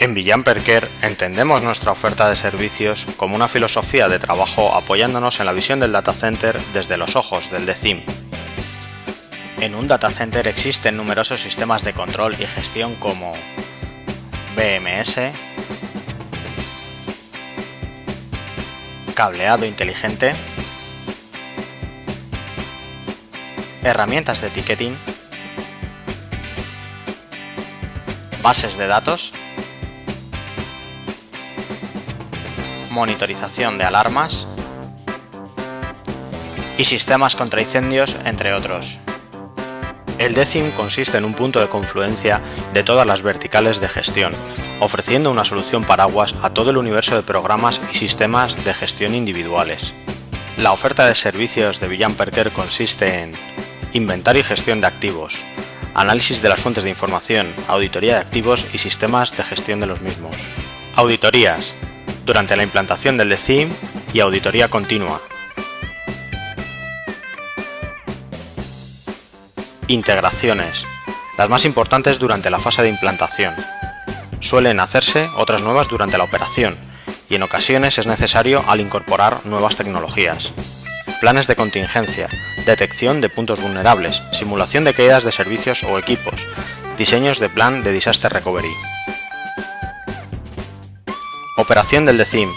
En Villan Perker entendemos nuestra oferta de servicios como una filosofía de trabajo apoyándonos en la visión del data center desde los ojos del DECIM. En un data center existen numerosos sistemas de control y gestión como BMS, cableado inteligente, herramientas de ticketing, bases de datos, monitorización de alarmas y sistemas contra incendios, entre otros. El DECIM consiste en un punto de confluencia de todas las verticales de gestión, ofreciendo una solución paraguas a todo el universo de programas y sistemas de gestión individuales. La oferta de servicios de Villan Perker consiste en inventario y gestión de activos, análisis de las fuentes de información, auditoría de activos y sistemas de gestión de los mismos. Auditorías, durante la implantación del DECIM y auditoría continua. Integraciones, las más importantes durante la fase de implantación. Suelen hacerse otras nuevas durante la operación y en ocasiones es necesario al incorporar nuevas tecnologías. Planes de contingencia, detección de puntos vulnerables, simulación de caídas de servicios o equipos, diseños de plan de disaster recovery. Operación del DECIM.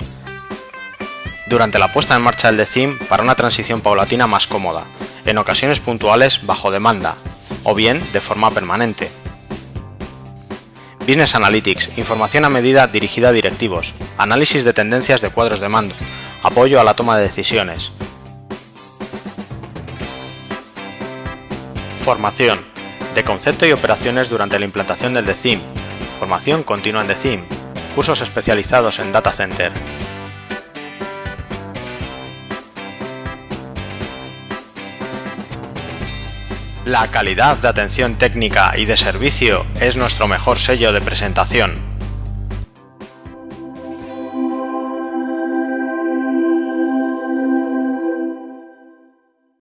Durante la puesta en marcha del DECIM para una transición paulatina más cómoda, en ocasiones puntuales bajo demanda, o bien de forma permanente. Business Analytics, información a medida dirigida a directivos, análisis de tendencias de cuadros de mando, apoyo a la toma de decisiones. Formación, de concepto y operaciones durante la implantación del DECIM, formación continua en DECIM, cursos especializados en Data Center. La calidad de atención técnica y de servicio es nuestro mejor sello de presentación.